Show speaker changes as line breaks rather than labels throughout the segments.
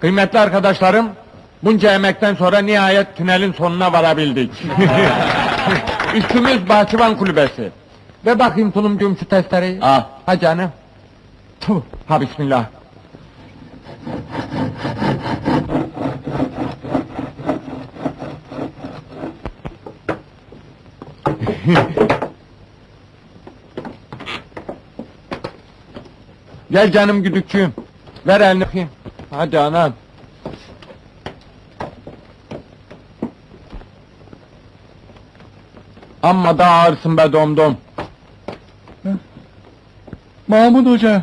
Kıymetli arkadaşlarım, bunca emekten sonra nihayet tünelin sonuna varabildik. Üstümüz Bahçıvan Kulübesi. Ve bakayım tulumcuğum şu testereyi.
Al.
Ha canım. Tuh, ha bismillah. Gel canım güdükçüğüm. Ver elini. Hadi anam. Amma da ağırsın be domdom.
Mahmut Hoca.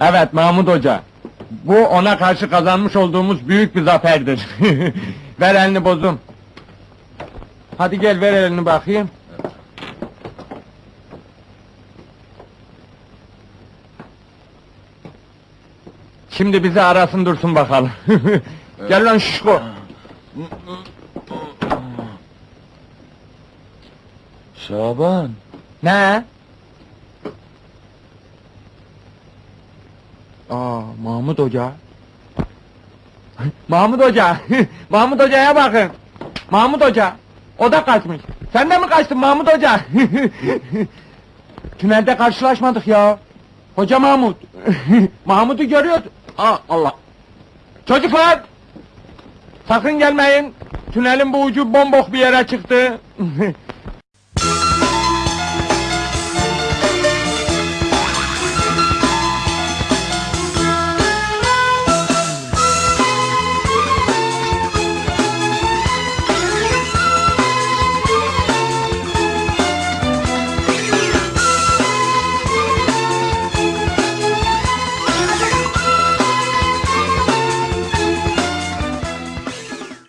Evet Mahmut Hoca. Bu ona karşı kazanmış olduğumuz büyük bir zaferdir. ver elini bozum. Hadi gel ver elini bakayım. Şimdi bizi arasın dursun bakalım. gel lan şişko.
Şaban.
Ne? Aa, Mahmut Hoca. Mahmut Hoca, Mahmut Hoca'ya bakın. Mahmut Hoca, o da kaçmış. Sen de mi kaçtın Mahmut Hoca? Tünelde karşılaşmadık ya. Hoca Mahmut. Mahmut'u görüyordu. Aa, Allah. Çocuklar! Sakın gelmeyin. Tünelin bu ucu bombok bir yere çıktı.